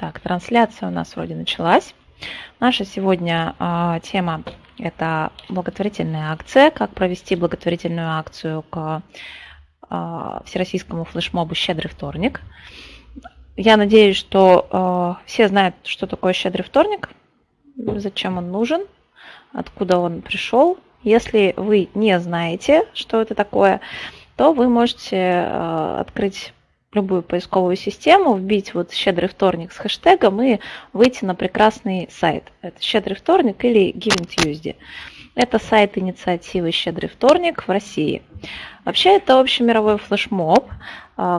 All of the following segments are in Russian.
Так, трансляция у нас вроде началась. Наша сегодня э, тема – это благотворительная акция, как провести благотворительную акцию к э, всероссийскому флешмобу «Щедрый вторник». Я надеюсь, что э, все знают, что такое «Щедрый вторник», зачем он нужен, откуда он пришел. Если вы не знаете, что это такое, то вы можете открыть любую поисковую систему, вбить вот «Щедрый вторник» с хэштегом и выйти на прекрасный сайт. Это «Щедрый вторник» или Giving Tuesday. Это сайт инициативы «Щедрый вторник» в России. Вообще это общемировой флешмоб,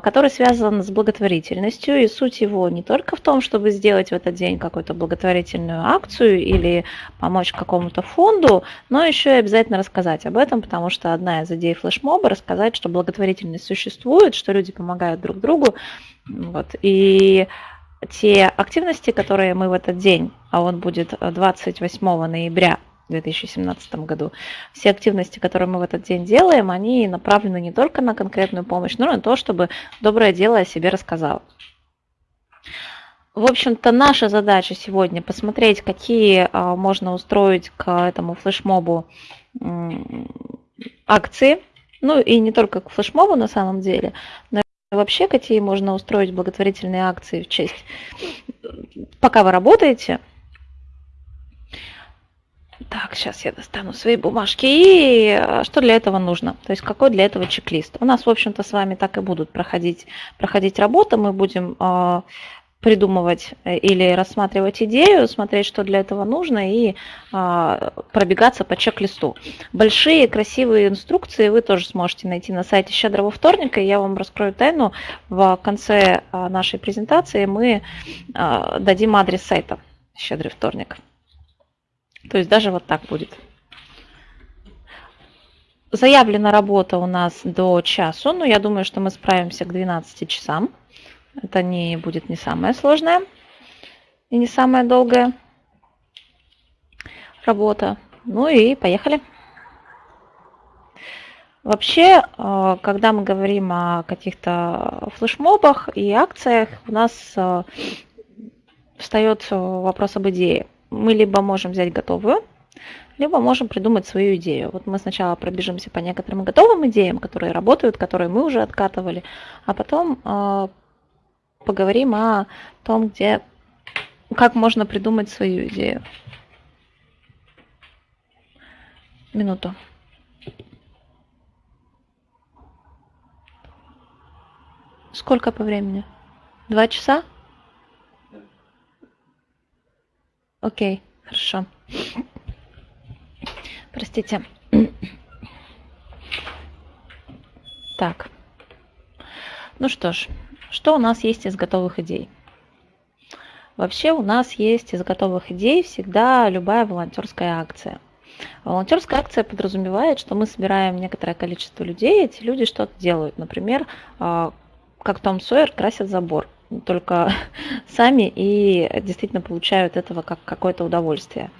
который связан с благотворительностью, и суть его не только в том, чтобы сделать в этот день какую-то благотворительную акцию или помочь какому-то фонду, но еще и обязательно рассказать об этом, потому что одна из идей флешмоба – рассказать, что благотворительность существует, что люди помогают друг другу. Вот. И те активности, которые мы в этот день, а он будет 28 ноября – 2017 году. Все активности, которые мы в этот день делаем, они направлены не только на конкретную помощь, но и на то, чтобы доброе дело о себе рассказало. В общем-то, наша задача сегодня посмотреть, какие а, можно устроить к этому флешмобу акции, ну и не только к флешмобу на самом деле, но и вообще какие можно устроить благотворительные акции в честь. Пока вы работаете, так, сейчас я достану свои бумажки. И э, что для этого нужно? То есть какой для этого чек-лист? У нас, в общем-то, с вами так и будут проходить, проходить работа. Мы будем э, придумывать э, или рассматривать идею, смотреть, что для этого нужно, и э, пробегаться по чек-листу. Большие красивые инструкции вы тоже сможете найти на сайте Щедрого вторника. Я вам раскрою тайну. В конце э, нашей презентации мы э, дадим адрес сайта Щедрый вторник. То есть даже вот так будет. Заявлена работа у нас до часу, но я думаю, что мы справимся к 12 часам. Это не будет не самое сложное и не самая долгая работа. Ну и поехали. Вообще, э, когда мы говорим о каких-то флешмобах и акциях, у нас э, встает вопрос об идее мы либо можем взять готовую, либо можем придумать свою идею. Вот мы сначала пробежимся по некоторым готовым идеям, которые работают, которые мы уже откатывали, а потом э, поговорим о том, где, как можно придумать свою идею. Минуту. Сколько по времени? Два часа? Окей, хорошо. Простите. Так. Ну что ж, что у нас есть из готовых идей? Вообще у нас есть из готовых идей всегда любая волонтерская акция. Волонтерская акция подразумевает, что мы собираем некоторое количество людей, эти люди что-то делают. Например, а, как Том Сойер красят забор только сами и действительно получают этого как какое-то удовольствие.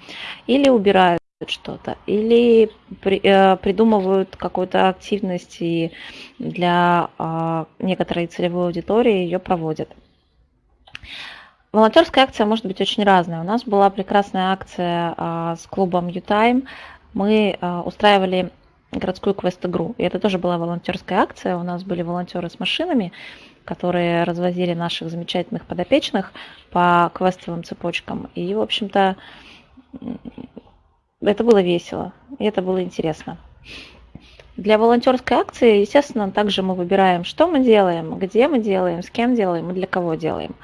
Или убирают что-то, или при, э, придумывают какую-то активность и для э, некоторой целевой аудитории ее проводят. Волонтерская акция может быть очень разная. У нас была прекрасная акция э, с клубом U-Time. Мы э, устраивали городскую квест-игру. И это тоже была волонтерская акция. У нас были волонтеры с машинами, которые развозили наших замечательных подопечных по квестовым цепочкам. И, в общем-то, это было весело, и это было интересно. Для волонтерской акции, естественно, также мы выбираем, что мы делаем, где мы делаем, с кем делаем и для кого делаем.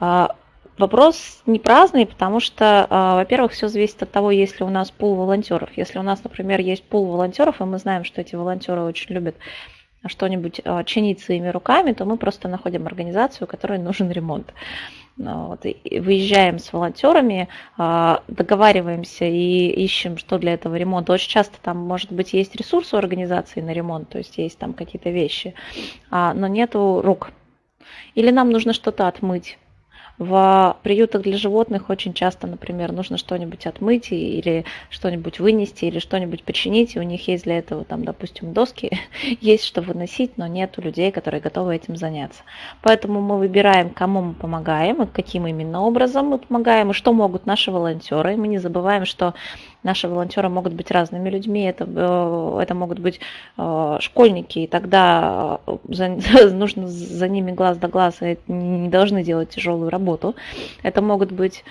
А, вопрос не праздный, потому что, а, во-первых, все зависит от того, есть ли у нас пул волонтеров. Если у нас, например, есть пул волонтеров, и мы знаем, что эти волонтеры очень любят что-нибудь а, чинить своими руками, то мы просто находим организацию, которой нужен ремонт. Ну вот, и выезжаем с волонтерами, а, договариваемся и ищем, что для этого ремонта. Очень часто там, может быть, есть ресурс у организации на ремонт, то есть есть там какие-то вещи, а, но нету рук. Или нам нужно что-то отмыть В приютах для животных очень часто, например, нужно что-нибудь отмыть или что-нибудь вынести или что-нибудь починить, и у них есть для этого, там, допустим, доски, есть что выносить, но нет людей, которые готовы этим заняться. Поэтому мы выбираем, кому мы помогаем и каким именно образом мы помогаем, и что могут наши волонтеры. И мы не забываем, что Наши волонтеры могут быть разными людьми, это, э, это могут быть э, школьники, и тогда э, за, нужно за ними глаз да глаз, и не должны делать тяжелую работу. Это могут быть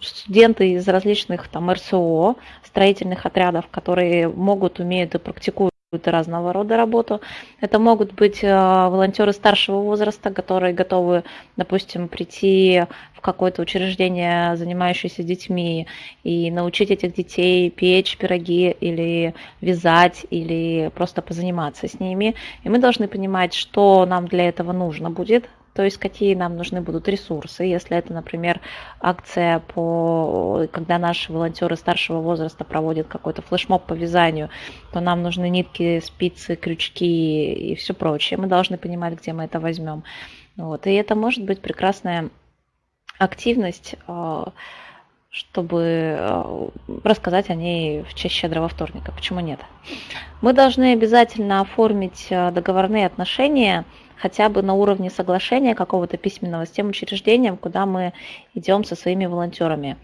студенты из различных там РСО, строительных отрядов, которые могут, умеют и практикуют разного рода работу. Это могут быть волонтеры старшего возраста, которые готовы, допустим, прийти какое-то учреждение, занимающееся детьми, и научить этих детей печь пироги или вязать, или просто позаниматься с ними. И мы должны понимать, что нам для этого нужно будет, то есть какие нам нужны будут ресурсы. Если это, например, акция, по, когда наши волонтеры старшего возраста проводят какой-то флешмоб по вязанию, то нам нужны нитки, спицы, крючки и все прочее. Мы должны понимать, где мы это возьмем. Вот. И это может быть прекрасная активность, а, чтобы а, рассказать о ней в честь щедрого вторника. Почему нет? Мы должны обязательно оформить а, договорные отношения хотя бы на уровне соглашения какого-то письменного с тем учреждением, куда мы идем со своими волонтерами.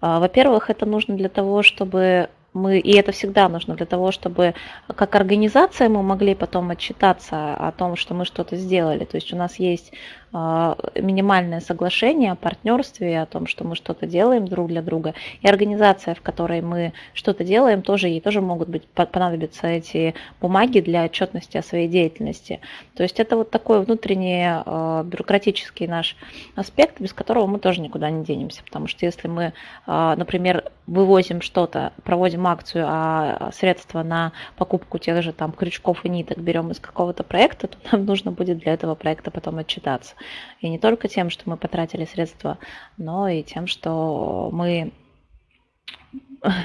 Во-первых, это нужно для того, чтобы мы, и это всегда нужно для того, чтобы как организация мы могли потом отчитаться о том, что мы что-то сделали. То есть у нас есть а, минимальное соглашение о партнерстве, о том, что мы что-то делаем друг для друга. И организация, в которой мы что-то делаем, тоже ей тоже могут быть понадобиться эти бумаги для отчетности о своей деятельности. То есть это вот такой внутренний а, бюрократический наш аспект, без которого мы тоже никуда не денемся. Потому что если мы, а, например, вывозим что-то, проводим акцию, а средства на покупку тех же там крючков и ниток берем из какого-то проекта, то нам нужно будет для этого проекта потом отчитаться. И не только тем, что мы потратили средства, но и тем, что мы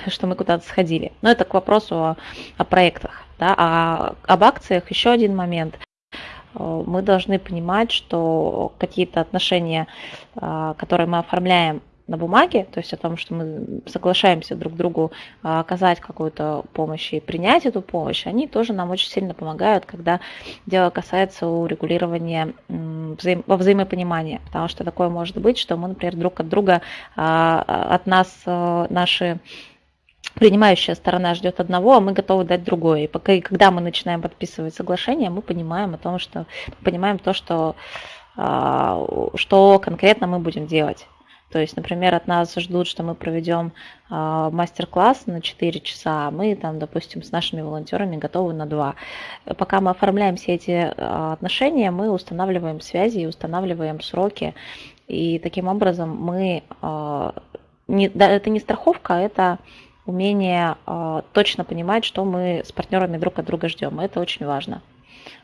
что мы куда-то сходили. Но это к вопросу о, о проектах. Да? А об акциях еще один момент. Мы должны понимать, что какие-то отношения, а, которые мы оформляем на бумаге, то есть о том, что мы соглашаемся друг другу а, оказать какую-то помощь и принять эту помощь, они тоже нам очень сильно помогают, когда дело касается урегулирования взаим, во потому что такое может быть, что мы, например, друг от друга, а, от нас а, наши принимающая сторона ждет одного, а мы готовы дать другое. И пока, и когда мы начинаем подписывать соглашение, мы понимаем о том, что понимаем то, что, что конкретно мы будем делать. То есть, например, от нас ждут, что мы проведем э, мастер-класс на 4 часа, а мы там, допустим, с нашими волонтерами готовы на 2. Пока мы оформляем все эти э, отношения, мы устанавливаем связи и устанавливаем сроки. И таким образом мы... Э, не, да, это не страховка, а это умение точно понимать, что мы с партнерами друг от друга ждем. Это очень важно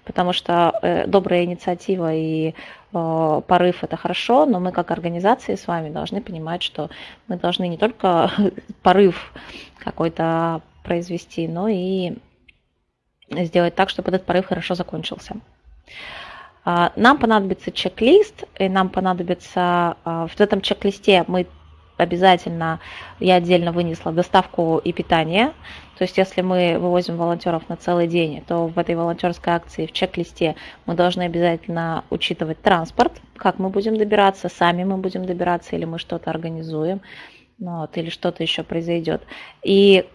потому что э, добрая инициатива и э, порыв это хорошо, но мы как организации с вами должны понимать, что мы должны не только порыв какой-то произвести, но и сделать так, чтобы этот порыв хорошо закончился. А, нам понадобится чек-лист, и нам понадобится а, в этом чек-листе мы обязательно я отдельно вынесла доставку и питание. То есть если мы вывозим волонтеров на целый день, то в этой волонтерской акции в чек-листе мы должны обязательно учитывать транспорт, как мы будем добираться, сами мы будем добираться или мы что-то организуем, ну вот, или что-то еще произойдет. И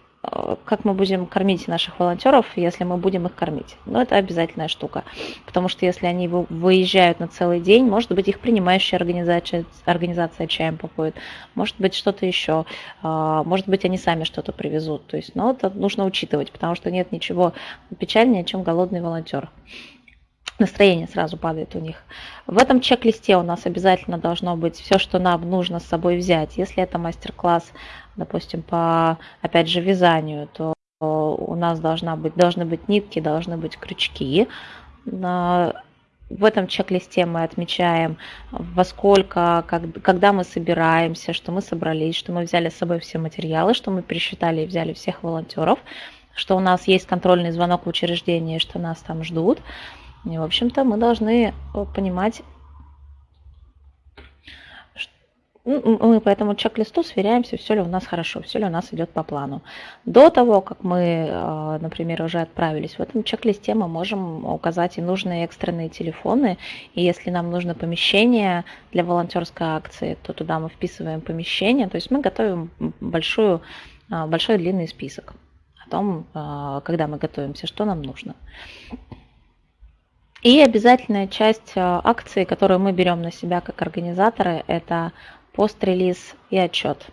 как мы будем кормить наших волонтеров, если мы будем их кормить. Но это обязательная штука, потому что если они выезжают на целый день, может быть, их принимающая организация, организация чаем попоет, может быть, что-то еще, э, может быть, они сами что-то привезут. То есть, ну, это нужно учитывать, потому что нет ничего печальнее, чем голодный волонтер настроение сразу падает у них. В этом чек-листе у нас обязательно должно быть все, что нам нужно с собой взять. Если это мастер-класс допустим, по, опять же, вязанию, то у нас должна быть, должны быть нитки, должны быть крючки. В этом чек-листе мы отмечаем, во сколько, как, когда мы собираемся, что мы собрались, что мы взяли с собой все материалы, что мы пересчитали и взяли всех волонтеров, что у нас есть контрольный звонок в учреждении, что нас там ждут. И, в общем-то, мы должны понимать, ну, мы по этому чек-листу сверяемся, все ли у нас хорошо, все ли у нас идет по плану. До того, как мы, э, например, уже отправились, в этом чек-листе мы можем указать и нужные экстренные телефоны. И если нам нужно помещение для волонтерской акции, то туда мы вписываем помещение. То есть мы готовим большую, э, большой длинный список о том, э, когда мы готовимся, что нам нужно. И обязательная часть акции, которую мы берем на себя как организаторы, это пост-релиз и отчет.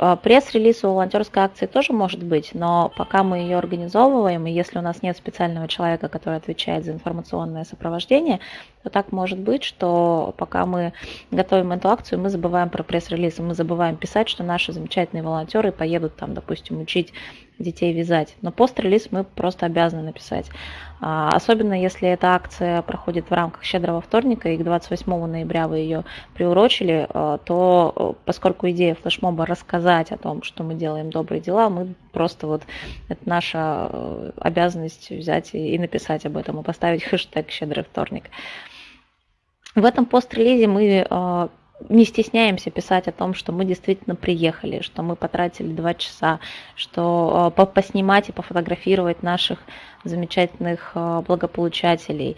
А, пресс-релиз у волонтерской акции тоже может быть, но пока мы ее организовываем, и если у нас нет специального человека, который отвечает за информационное сопровождение, то так может быть, что пока мы готовим эту акцию, мы забываем про пресс-релиз, мы забываем писать, что наши замечательные волонтеры поедут там, допустим, учить детей вязать. Но пост-релиз мы просто обязаны написать. А, особенно если эта акция проходит в рамках щедрого вторника, и к 28 ноября вы ее приурочили, а, то э, поскольку идея флешмоба рассказать о том, что мы делаем добрые дела, мы просто вот, это наша э, обязанность взять и написать об этом, и поставить хэштег «Щедрый вторник». В этом пост-релизе мы а, не стесняемся писать о том, что мы действительно приехали, что мы потратили два часа, что э, поснимать и пофотографировать наших замечательных э, благополучателей,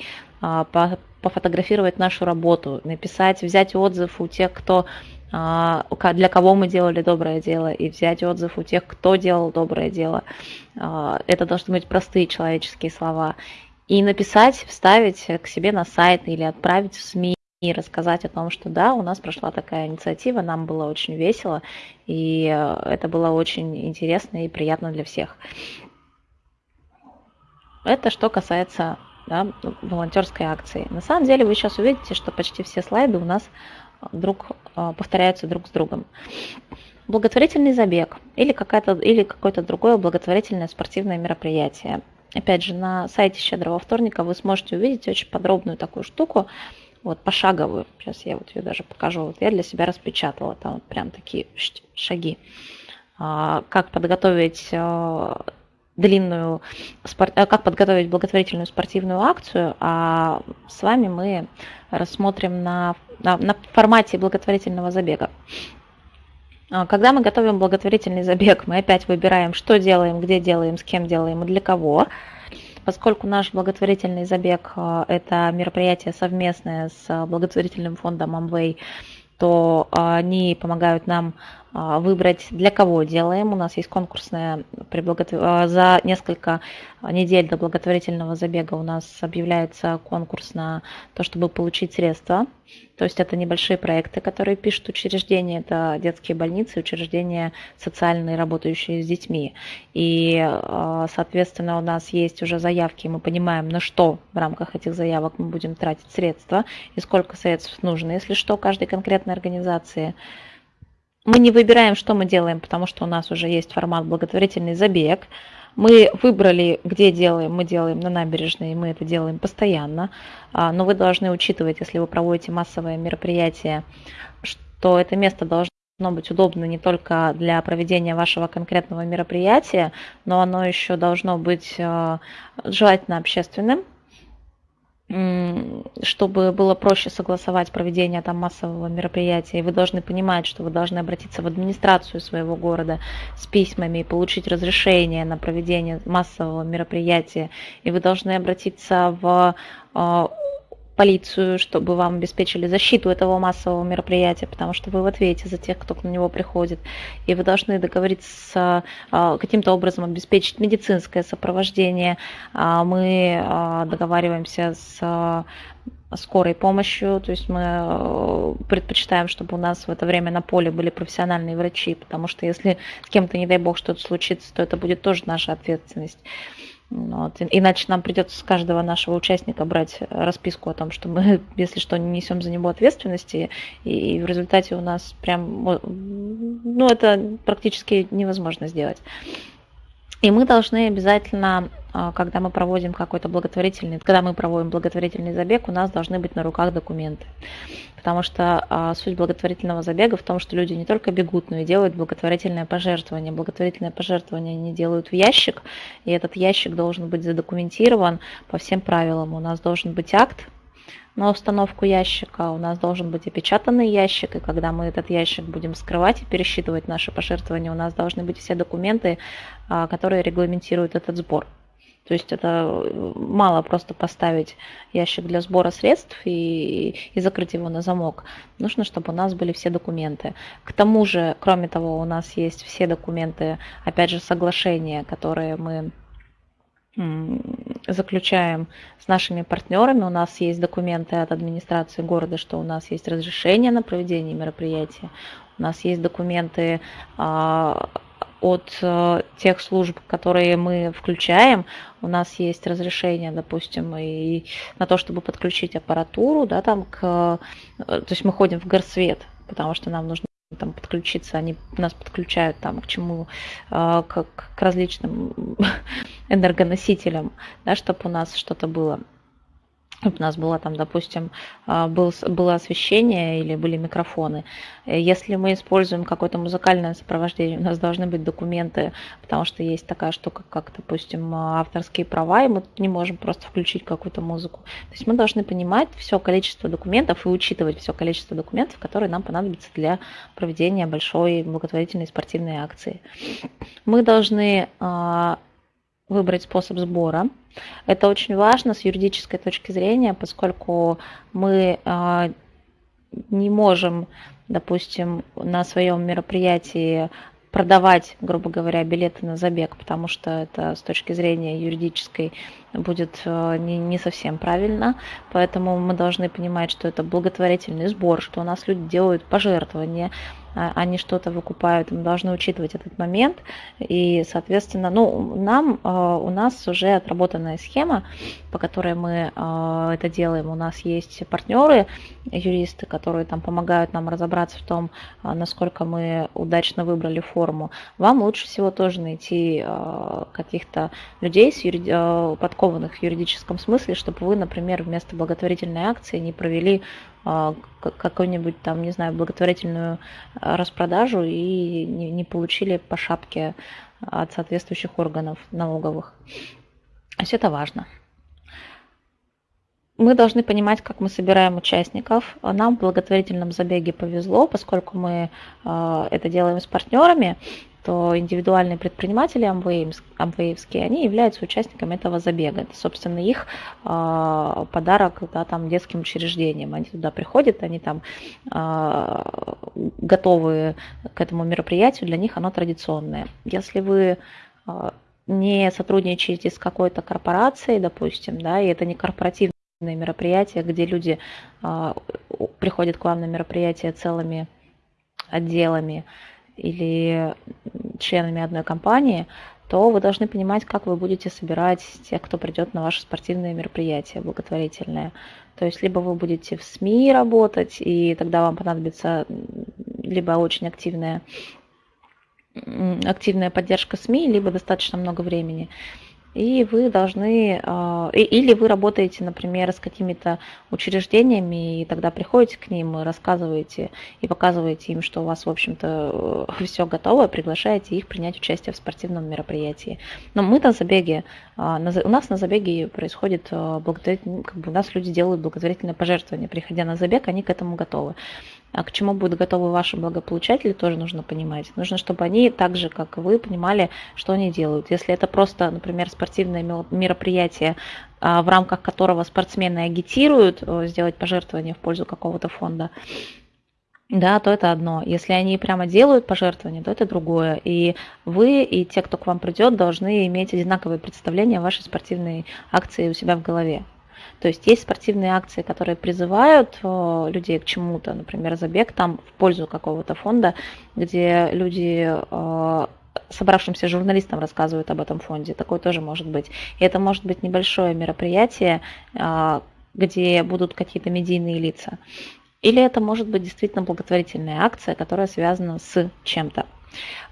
пофотографировать нашу работу, написать, взять отзыв у тех, кто для кого мы делали доброе дело, и взять отзыв у тех, кто делал доброе дело. Это должны быть простые человеческие слова. И написать, вставить к себе на сайт или отправить в СМИ и рассказать о том, что да, у нас прошла такая инициатива, нам было очень весело, и э, это было очень интересно и приятно для всех. Это что касается да, волонтерской акции. На самом деле вы сейчас увидите, что почти все слайды у нас друг, э, повторяются друг с другом. Благотворительный забег или, или какое-то другое благотворительное спортивное мероприятие. Опять же, на сайте Щедрого вторника вы сможете увидеть очень подробную такую штуку, вот пошаговую. Сейчас я вот ее даже покажу. Вот я для себя распечатала. Там вот прям такие шаги. А, как подготовить а, длинную, а, как подготовить благотворительную спортивную акцию, а с вами мы рассмотрим на, на, на формате благотворительного забега. Когда мы готовим благотворительный забег, мы опять выбираем, что делаем, где делаем, с кем делаем и для кого. Поскольку наш благотворительный забег э, – это мероприятие совместное с благотворительным фондом Amway, то э, они помогают нам а, выбрать, для кого делаем. У нас есть конкурсная при благотвор... А, за несколько недель до благотворительного забега у нас объявляется конкурс на то, чтобы получить средства. То есть это небольшие проекты, которые пишут учреждения, это детские больницы, учреждения социальные, работающие с детьми. И, а, соответственно, у нас есть уже заявки, мы понимаем, на что в рамках этих заявок мы будем тратить средства и сколько средств нужно, если что, каждой конкретной организации мы не выбираем, что мы делаем, потому что у нас уже есть формат благотворительный забег. Мы выбрали, где делаем, мы делаем на набережной, мы это делаем постоянно. А, но вы должны учитывать, если вы проводите массовое мероприятие, что это место должно быть удобно не только для проведения вашего конкретного мероприятия, но оно еще должно быть а, желательно общественным, чтобы было проще согласовать проведение там массового мероприятия, и вы должны понимать, что вы должны обратиться в администрацию своего города с письмами и получить разрешение на проведение массового мероприятия, и вы должны обратиться в а, полицию, чтобы вам обеспечили защиту этого массового мероприятия, потому что вы в ответе за тех, кто на него приходит. И вы должны договориться а, каким-то образом обеспечить медицинское сопровождение. А, мы а, договариваемся с скорой помощью, то есть мы э, предпочитаем, чтобы у нас в это время на поле были профессиональные врачи, потому что если с кем-то, не дай бог, что-то случится, то это будет тоже наша ответственность. Вот. Иначе нам придется с каждого нашего участника брать расписку о том, что мы, если что, не несем за него ответственности, и в результате у нас прям, ну, это практически невозможно сделать. И мы должны обязательно, а, когда мы проводим какой-то благотворительный, когда мы проводим благотворительный забег, у нас должны быть на руках документы. Потому что а, суть благотворительного забега в том, что люди не только бегут, но и делают благотворительное пожертвование. Благотворительное пожертвование они делают в ящик, и этот ящик должен быть задокументирован по всем правилам. У нас должен быть акт, на установку ящика. У нас должен быть опечатанный ящик, и когда мы этот ящик будем скрывать и пересчитывать наши пожертвования, у нас должны быть все документы, а, которые регламентируют этот сбор. То есть это э, мало просто поставить ящик для сбора средств и, и закрыть его на замок. Нужно, чтобы у нас были все документы. К тому же, кроме того, у нас есть все документы, опять же, соглашения, которые мы заключаем с нашими партнерами. У нас есть документы от администрации города, что у нас есть разрешение на проведение мероприятия. У нас есть документы а, от э, тех служб, которые мы включаем, у нас есть разрешение, допустим, и на то, чтобы подключить аппаратуру, да, там к, э, то есть мы ходим в горсвет, потому что нам нужно там подключиться, они нас подключают там к чему, э, к, к различным энергоносителям, да, чтобы у нас что-то было у нас было там, допустим, а, был, было освещение или были микрофоны. Э, если мы используем какое-то музыкальное сопровождение, у нас должны быть документы, потому что есть такая штука, как, допустим, авторские права, и мы не можем просто включить какую-то музыку. То есть мы должны понимать все количество документов и учитывать все количество документов, которые нам понадобятся для проведения большой благотворительной спортивной акции. Мы должны а, выбрать способ сбора. Это очень важно с юридической точки зрения, поскольку мы а, не можем, допустим, на своем мероприятии продавать, грубо говоря, билеты на забег, потому что это с точки зрения юридической будет а, не, не совсем правильно. Поэтому мы должны понимать, что это благотворительный сбор, что у нас люди делают пожертвования, они что-то выкупают, мы должны учитывать этот момент. И, соответственно, ну, нам, а, у нас уже отработанная схема, по которой мы а, это делаем. У нас есть партнеры, юристы, которые там помогают нам разобраться в том, насколько мы удачно выбрали форму. Вам лучше всего тоже найти каких-то людей, подкованных в юридическом смысле, чтобы вы, например, вместо благотворительной акции не провели а, какую-нибудь там, не знаю, благотворительную а, распродажу и не, получили по шапке от соответствующих органов налоговых. То есть это важно. Мы должны понимать, как мы собираем участников. Нам в благотворительном забеге повезло, поскольку мы а, это делаем с партнерами, то индивидуальные предприниматели амвеевские, они являются участниками этого забега. Это, собственно, их э, подарок да, там, детским учреждениям. Они туда приходят, они там э, готовы к этому мероприятию, для них оно традиционное. Если вы э, не сотрудничаете с какой-то корпорацией, допустим, да, и это не корпоративное мероприятие, где люди приходят к вам на мероприятие целыми отделами, или членами одной компании, то вы должны понимать, как вы будете собирать тех, кто придет на ваше спортивное мероприятие благотворительное. То есть либо вы будете в СМИ работать, и тогда вам понадобится либо очень активная, активная поддержка СМИ, либо достаточно много времени и вы должны, а, или вы работаете, например, с какими-то учреждениями, и тогда приходите к ним, рассказываете и показываете им, что у вас, в общем-то, все готово, приглашаете их принять участие в спортивном мероприятии. Но мы на забеге, а, у нас на забеге происходит а, благотворительное, как бы у нас люди делают благотворительное пожертвование, приходя на забег, они к этому готовы. А к чему будут готовы ваши благополучатели, тоже нужно понимать. Нужно, чтобы они так же, как и вы, понимали, что они делают. Если это просто, например, спортивное мероприятие, а, в рамках которого спортсмены агитируют э, сделать пожертвование в пользу какого-то фонда, да, то это одно. Если они прямо делают пожертвования, то это другое. И вы, и те, кто к вам придет, должны иметь одинаковые представления о вашей спортивной акции у себя в голове. То есть есть спортивные акции, которые призывают э, людей к чему-то, например, забег там в пользу какого-то фонда, где люди э, собравшимся журналистам рассказывают об этом фонде. Такое тоже может быть. И это может быть небольшое мероприятие, э, где будут какие-то медийные лица. Или это может быть действительно благотворительная акция, которая связана с чем-то.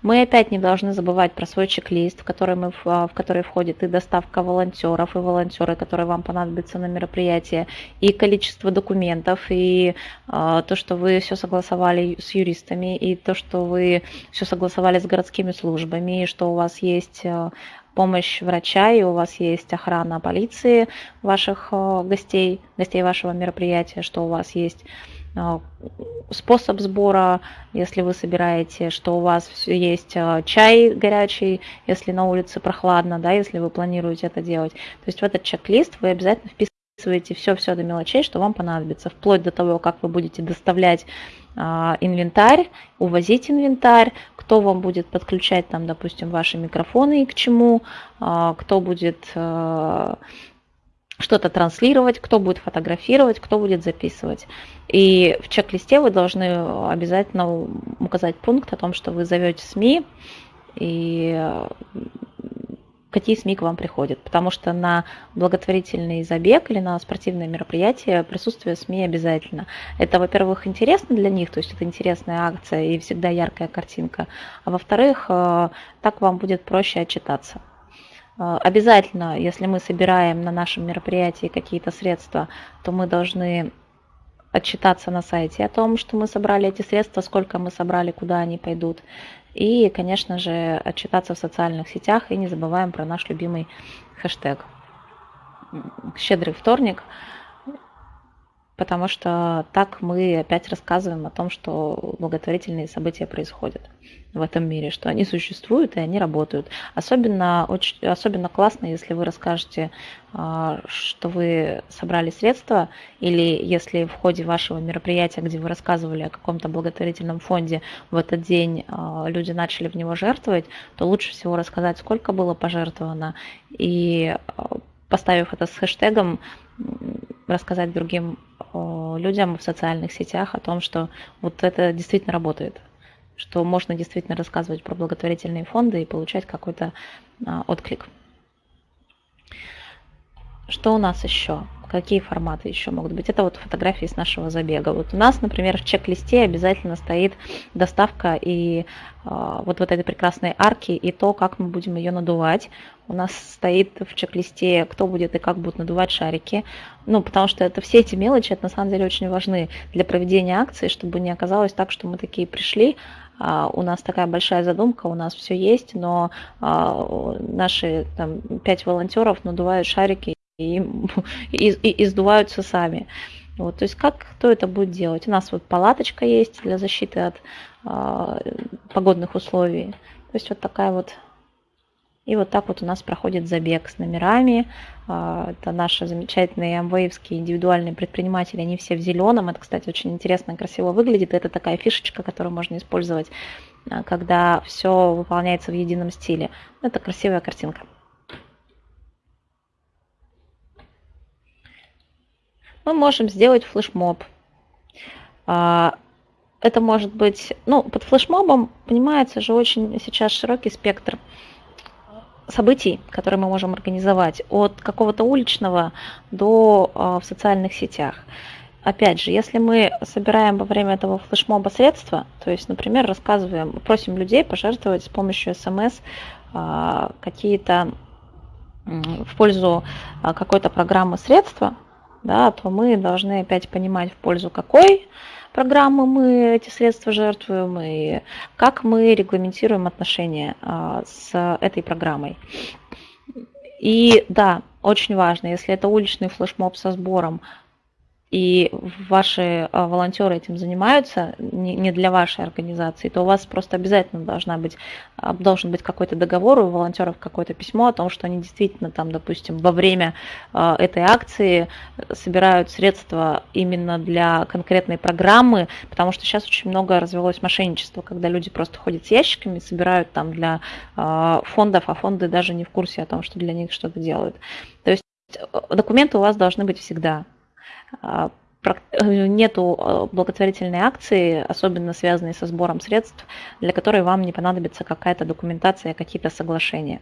Мы опять не должны забывать про свой чек-лист, в который, мы, в который входит и доставка волонтеров, и волонтеры, которые вам понадобятся на мероприятие, и количество документов, и э, то, что вы все согласовали с юристами, и то, что вы все согласовали с городскими службами, и что у вас есть э, помощь врача, и у вас есть охрана полиции ваших гостей, гостей вашего мероприятия, что у вас есть способ сбора, если вы собираете, что у вас есть э, чай горячий, если на улице прохладно, да, если вы планируете это делать. То есть в этот чек-лист вы обязательно вписываете все-все до мелочей, что вам понадобится, вплоть до того, как вы будете доставлять а, инвентарь, увозить инвентарь, кто вам будет подключать там, допустим, ваши микрофоны и к чему, а, кто будет что-то транслировать, кто будет фотографировать, кто будет записывать. И в чек-листе вы должны обязательно указать пункт о том, что вы зовете СМИ и какие СМИ к вам приходят, потому что на благотворительный забег или на спортивное мероприятие присутствие СМИ обязательно. Это, во-первых, интересно для них, то есть это интересная акция и всегда яркая картинка, а во-вторых, э, так вам будет проще отчитаться. Э, обязательно, если мы собираем на нашем мероприятии какие-то средства, то мы должны отчитаться на сайте о том, что мы собрали эти средства, сколько мы собрали, куда они пойдут. И, конечно же, отчитаться в социальных сетях и не забываем про наш любимый хэштег «Щедрый вторник», потому что так мы опять рассказываем о том, что благотворительные события происходят в этом мире, что они существуют и они работают. Особенно, очень, особенно классно, если вы расскажете, а, что вы собрали средства, или если в ходе вашего мероприятия, где вы рассказывали о каком-то благотворительном фонде, в этот день а, люди начали в него жертвовать, то лучше всего рассказать, сколько было пожертвовано, и а, поставив это с хэштегом, рассказать другим людям в социальных сетях о том, что вот это действительно работает, что можно действительно рассказывать про благотворительные фонды и получать какой-то а, отклик. Что у нас еще? Какие форматы еще могут быть? Это вот фотографии с нашего забега. Вот у нас, например, в чек-листе обязательно стоит доставка и э, вот, вот этой прекрасной арки и то, как мы будем ее надувать. У нас стоит в чек-листе, кто будет и как будут надувать шарики. Ну, потому что это все эти мелочи, это на самом деле очень важны для проведения акции, чтобы не оказалось так, что мы такие пришли, у нас такая большая задумка, у нас все есть, но а, наши там, пять волонтеров надувают шарики и, и, и сдуваются сами. Вот, то есть как кто это будет делать? У нас вот палаточка есть для защиты от э, погодных условий. То есть вот такая вот и вот так вот у нас проходит забег с номерами. А, это наши замечательные амвеевские индивидуальные предприниматели, они все в зеленом. Это, кстати, очень интересно красиво выглядит. Это такая фишечка, которую можно использовать, а, когда все выполняется в едином стиле. Это красивая картинка. Мы можем сделать флешмоб. А, это может быть, ну, под флешмобом понимается же очень сейчас широкий спектр событий, которые мы можем организовать, от какого-то уличного до э, в социальных сетях. Опять же, если мы собираем во время этого флешмоба средства, то есть, например, рассказываем, просим людей пожертвовать с помощью смс э, какие-то в пользу э, какой-то программы средства, да, то мы должны опять понимать в пользу какой программы мы эти средства жертвуем и как мы регламентируем отношения а, с этой программой. И да, очень важно, если это уличный флешмоб со сбором, и ваши а, волонтеры этим занимаются, не для вашей организации, то у вас просто обязательно должна быть, а, должен быть какой-то договор у волонтеров, какое-то письмо о том, что они действительно там, допустим, во время а, этой акции собирают средства именно для конкретной программы, потому что сейчас очень много развелось мошенничества, когда люди просто ходят с ящиками, собирают там для фондов, а фонды даже не в курсе о том, что для них что-то делают. То есть документы у вас должны быть всегда. А, нету а, благотворительной акции, особенно связанной со сбором средств, для которой вам не понадобится какая-то документация, какие-то соглашения.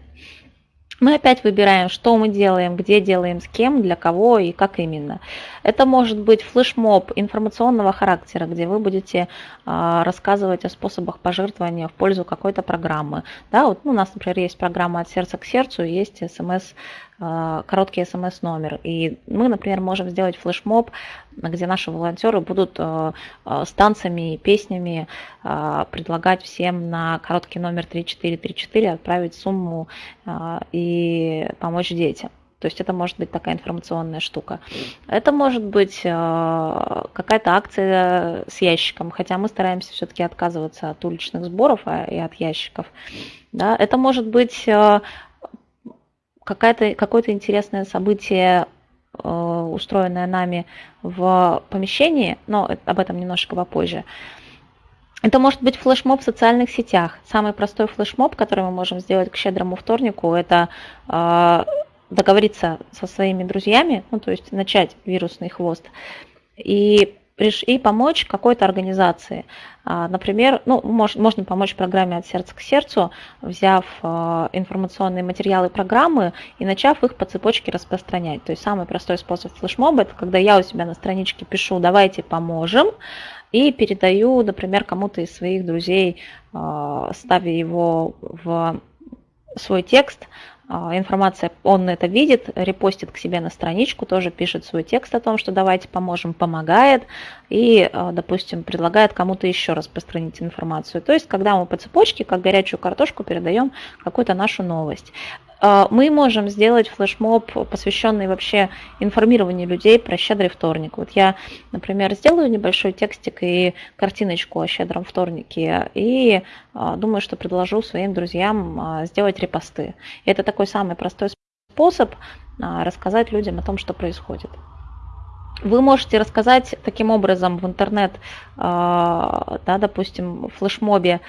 Мы опять выбираем, что мы делаем, где делаем, с кем, для кого и как именно. Это может быть флешмоб информационного характера, где вы будете а, рассказывать о способах пожертвования в пользу какой-то программы. Да, вот, ну, у нас, например, есть программа «От сердца к сердцу», есть смс э, короткий смс-номер. И мы, например, можем сделать флешмоб, где наши волонтеры будут э, с танцами и песнями предлагать всем на короткий номер 3434 отправить сумму и помочь детям. То есть это может быть такая информационная штука. Это может быть какая-то акция с ящиком, хотя мы стараемся все-таки отказываться от уличных сборов а, и от ящиков. Да? Это может быть э, какое-то интересное событие, э, устроенное нами в помещении, но об этом немножко попозже. Это может быть флешмоб в социальных сетях. Самый простой флешмоб, который мы можем сделать к щедрому вторнику, это договориться со своими друзьями, ну, то есть начать вирусный хвост, и и помочь какой-то организации. А, например, ну, можно помочь программе «От сердца к сердцу», взяв а, информационные материалы программы и начав их по цепочке распространять. То есть самый простой способ флешмоба – это когда я у себя на страничке пишу «давайте поможем», и передаю, например, кому-то из своих друзей, а, ставя его в свой текст, информация, он это видит, репостит к себе на страничку, тоже пишет свой текст о том, что давайте поможем, помогает и, а, допустим, предлагает кому-то еще распространить информацию. То есть, когда мы по цепочке, как горячую картошку, передаем какую-то нашу новость. А, мы можем сделать флешмоб, посвященный вообще информированию людей про щедрый вторник. Вот я, например, сделаю небольшой текстик и картиночку о щедром вторнике и а, думаю, что предложу своим друзьям а, сделать репосты. И это такой самый простой способ рассказать людям о том, что происходит. Вы можете рассказать таким образом в интернет, да, допустим, в флешмобе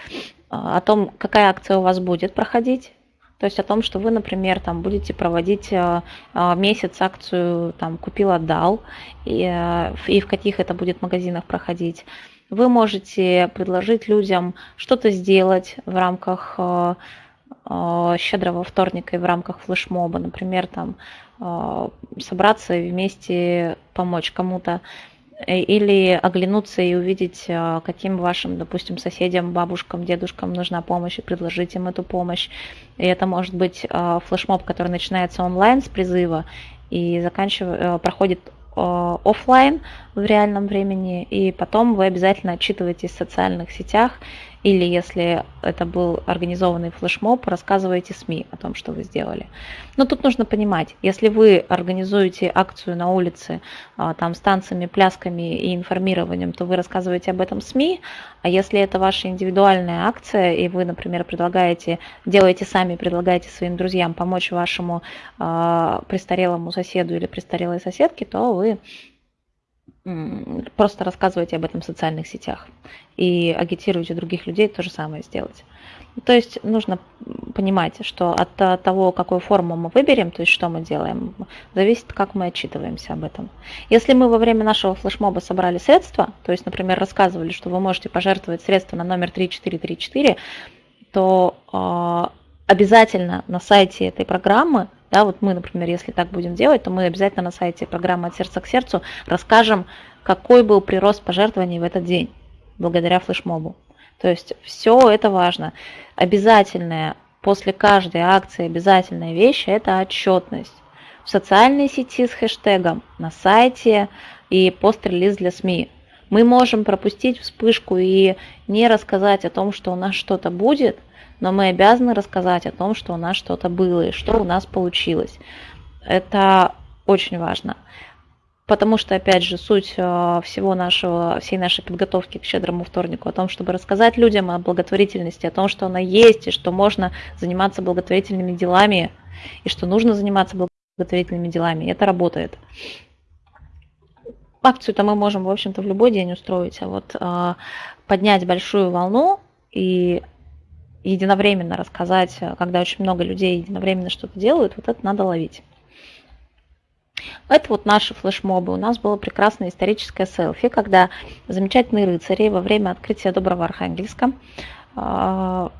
о том, какая акция у вас будет проходить, то есть о том, что вы, например, там будете проводить э, э, месяц акцию там купил отдал и, э, и в каких это будет магазинах проходить. Вы можете предложить людям что-то сделать в рамках щедрого вторника и в рамках флешмоба, например, там собраться и вместе помочь кому-то или оглянуться и увидеть, э, каким вашим, допустим, соседям, бабушкам, дедушкам нужна помощь и предложить им эту помощь. И это может быть э, флешмоб, который начинается онлайн с призыва и заканчивает, проходит офлайн в реальном времени, и потом вы обязательно отчитываетесь в социальных сетях или если это был организованный флешмоб, рассказывайте СМИ о том, что вы сделали. Но тут нужно понимать, если вы организуете акцию на улице а, там, с танцами, плясками и информированием, то вы рассказываете об этом СМИ, а если это ваша индивидуальная акция, и вы, например, предлагаете, делаете сами, предлагаете своим друзьям помочь вашему э, престарелому соседу или престарелой соседке, то вы просто рассказывайте об этом в социальных сетях и агитируйте других людей то же самое сделать. То есть нужно понимать, что от того, какую форму мы выберем, то есть что мы делаем, зависит, как мы отчитываемся об этом. Если мы во время нашего флешмоба собрали средства, то есть, например, рассказывали, что вы можете пожертвовать средства на номер 3434, то э, обязательно на сайте этой программы да, вот мы, например, если так будем делать, то мы обязательно на сайте программы «От сердца к сердцу» расскажем, какой был прирост пожертвований в этот день благодаря флешмобу. То есть все это важно. Обязательная после каждой акции обязательная вещь – это отчетность. В социальной сети с хэштегом, на сайте и пост-релиз для СМИ. Мы можем пропустить вспышку и не рассказать о том, что у нас что-то будет, но мы обязаны рассказать о том, что у нас что-то было и что у нас получилось. Это очень важно. Потому что, опять же, суть э, всего нашего, всей нашей подготовки к щедрому вторнику о том, чтобы рассказать людям о благотворительности, о том, что она есть, и что можно заниматься благотворительными делами, и что нужно заниматься благотворительными делами. Это работает. Акцию-то мы можем, в общем-то, в любой день устроить, а вот э, поднять большую волну и единовременно рассказать, э, когда очень много людей единовременно что-то делают, вот это надо ловить. Это вот наши флешмобы. У нас было прекрасное историческое селфи, когда замечательные рыцари во время открытия Доброго Архангельска а,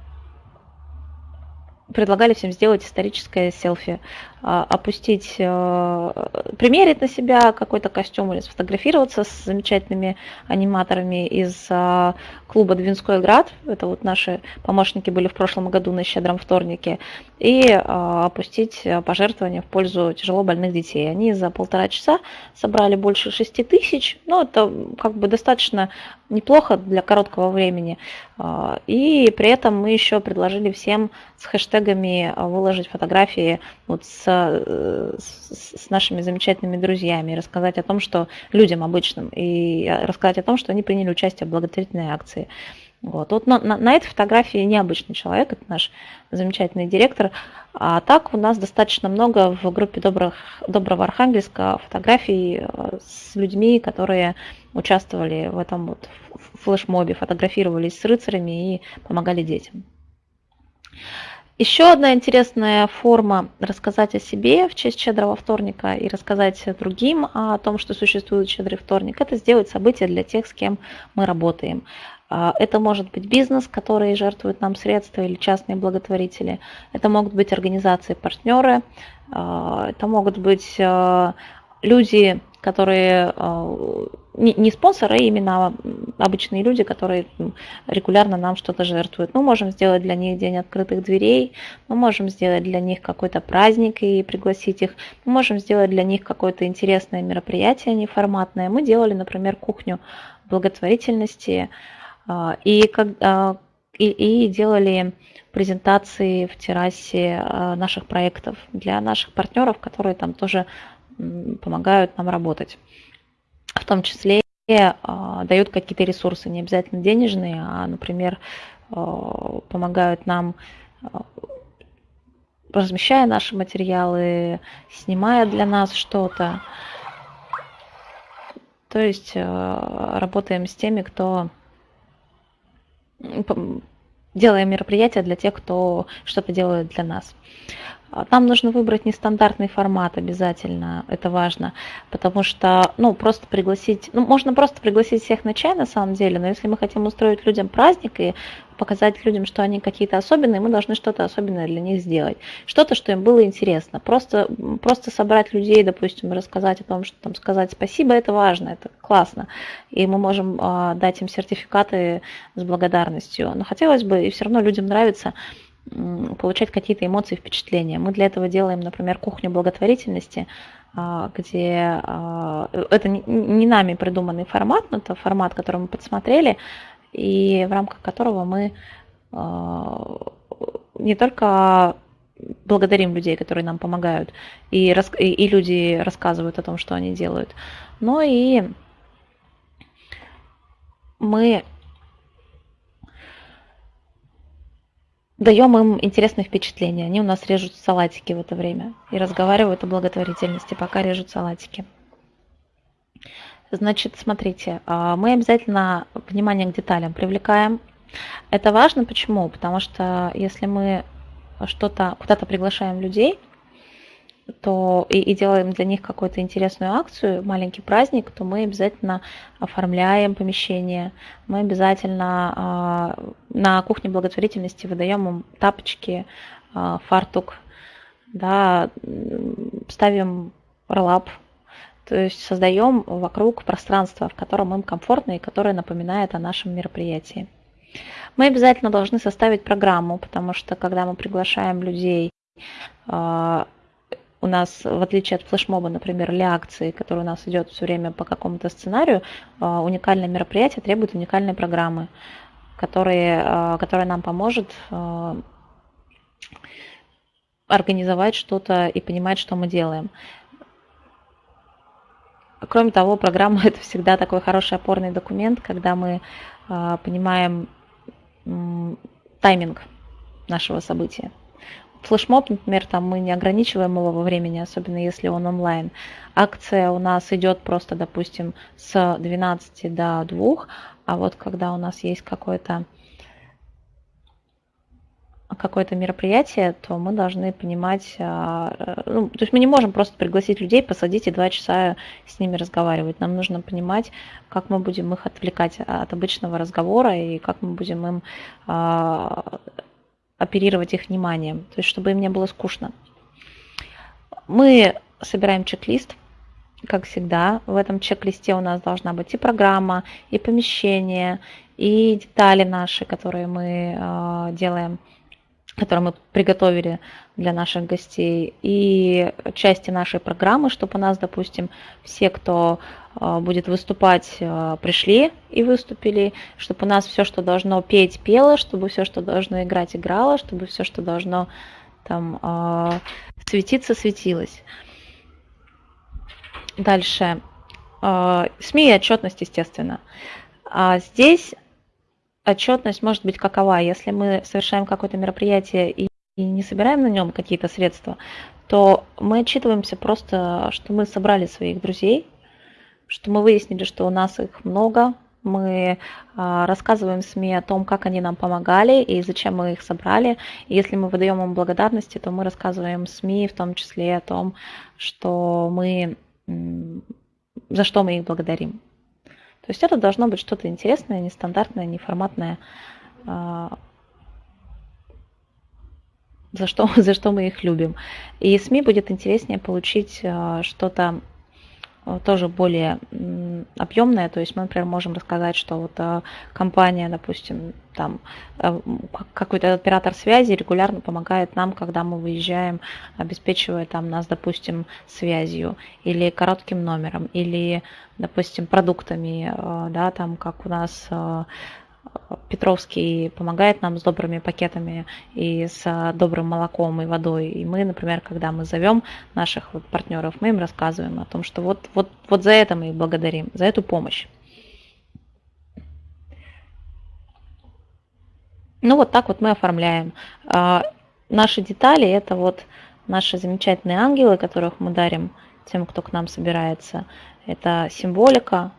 предлагали всем сделать историческое селфи, а, опустить, э, примерить на себя какой-то костюм или сфотографироваться с замечательными аниматорами из а, клуба Двинской Град. Это вот наши помощники были в прошлом году на щедром вторнике. И а, опустить пожертвования в пользу тяжело больных детей. Они за полтора часа собрали больше шести тысяч. Ну, это как бы достаточно неплохо для короткого времени. И при этом мы еще предложили всем с хэштегами выложить фотографии вот с Э, с, с нашими замечательными друзьями, рассказать о том, что людям обычным, и рассказать о том, что они приняли участие в благотворительной акции. Вот, вот на, на, на этой фотографии необычный человек, это наш замечательный директор. А так у нас достаточно много в группе добрых, Доброго Архангельска фотографий э, с людьми, которые участвовали в этом вот флешмобе, фотографировались с рыцарями и помогали детям. Еще одна интересная форма рассказать о себе в честь Щедрого вторника и рассказать другим о том, что существует Щедрый вторник, это сделать событие для тех, с кем мы работаем. А, это может быть бизнес, который жертвует нам средства или частные благотворители. Это могут быть организации-партнеры. А, это могут быть а, люди, которые не спонсоры, а именно обычные люди, которые регулярно нам что-то жертвуют. Мы можем сделать для них день открытых дверей, мы можем сделать для них какой-то праздник и пригласить их, мы можем сделать для них какое-то интересное мероприятие неформатное. Мы делали, например, кухню благотворительности а, и, а, и, и делали презентации в террасе а, наших проектов для наших партнеров, которые там тоже помогают нам работать в том числе а, дают какие-то ресурсы, не обязательно денежные, а, например, а, помогают нам размещая наши материалы, снимая для нас что-то. То есть работаем с теми, кто делаем мероприятия для тех, кто что-то делает для нас. Нам нужно выбрать нестандартный формат обязательно, это важно, потому что, ну, просто пригласить, ну, можно просто пригласить всех на чай на самом деле, но если мы хотим устроить людям праздник и показать людям, что они какие-то особенные, мы должны что-то особенное для них сделать. Что-то, что им было интересно. Просто, просто собрать людей, допустим, рассказать о том, что там сказать спасибо, это важно, это классно. И мы можем э, дать им сертификаты с благодарностью. Но хотелось бы, и все равно людям нравится получать какие-то эмоции, впечатления. Мы для этого делаем, например, кухню благотворительности, а, где а, это не нами придуманный формат, но это формат, который мы подсмотрели, и в рамках которого мы а, не только благодарим людей, которые нам помогают, и, и люди рассказывают о том, что они делают, но и мы даем им интересные впечатления. Они у нас режут салатики в это время и разговаривают о благотворительности, пока режут салатики. Значит, смотрите, а, мы обязательно внимание к деталям привлекаем. Это важно почему? Потому что если мы что-то куда-то приглашаем людей, то и, и делаем для них какую-то интересную акцию, маленький праздник, то мы обязательно оформляем помещение, мы обязательно э, на кухне благотворительности выдаем им тапочки, э, фартук, да, ставим роллап, то есть создаем вокруг пространство, в котором им комфортно и которое напоминает о нашем мероприятии. Мы обязательно должны составить программу, потому что когда мы приглашаем людей, у нас, в отличие от флешмоба, например, или акции, который у нас идет все время по какому-то сценарию, а, уникальное мероприятие требует уникальной программы, которые, а, которая нам поможет а, организовать что-то и понимать, что мы делаем. Кроме того, программа это всегда такой хороший опорный документ, когда мы понимаем тайминг нашего события. Флешмоб, например, там мы не ограничиваем его во времени, особенно если он онлайн. Акция у нас идет просто, допустим, с 12 до 2, а вот когда у нас есть какое-то какое-то мероприятие, то мы должны понимать, а, ну, то есть мы не можем просто пригласить людей, посадить и два часа с ними разговаривать. Нам нужно понимать, как мы будем их отвлекать от обычного разговора и как мы будем им а, оперировать их вниманием, то есть чтобы им не было скучно. Мы собираем чек-лист, как всегда. В этом чек-листе у нас должна быть и программа, и помещение, и детали наши, которые мы э, делаем, которые мы приготовили для наших гостей, и части нашей программы, чтобы у нас, допустим, все, кто э, будет выступать, э, пришли и выступили, чтобы у нас все, что должно петь, пело, чтобы все, что должно играть, играло, чтобы все, что должно там светиться, светилось. Дальше. СМИ и отчетность, естественно. А здесь отчетность может быть какова. Если мы совершаем какое-то мероприятие и, и не собираем на нем какие-то средства, то мы отчитываемся просто, что мы собрали своих друзей, что мы выяснили, что у нас их много, мы а, рассказываем СМИ о том, как они нам помогали и зачем мы их собрали. И если мы выдаем им благодарности, то мы рассказываем СМИ в том числе о том, что мы, за что мы их благодарим. То есть это должно быть что-то интересное, нестандартное, неформатное, а, за что, за что мы их любим. И СМИ будет интереснее получить а, что-то а, тоже более объемное, то есть мы, например, можем рассказать, что вот компания, допустим, там какой-то оператор связи регулярно помогает нам, когда мы выезжаем, обеспечивая там нас, допустим, связью или коротким номером, или допустим, продуктами, э, да, там, как у нас э, Петровский помогает нам с добрыми пакетами и с добрым молоком и водой. И мы, например, когда мы зовем наших вот партнеров, мы им рассказываем о том, что вот, вот, вот за это мы их благодарим, за эту помощь. Ну вот так вот мы оформляем. А, наши детали это вот наши замечательные ангелы, которых мы дарим тем, кто к нам собирается это символика,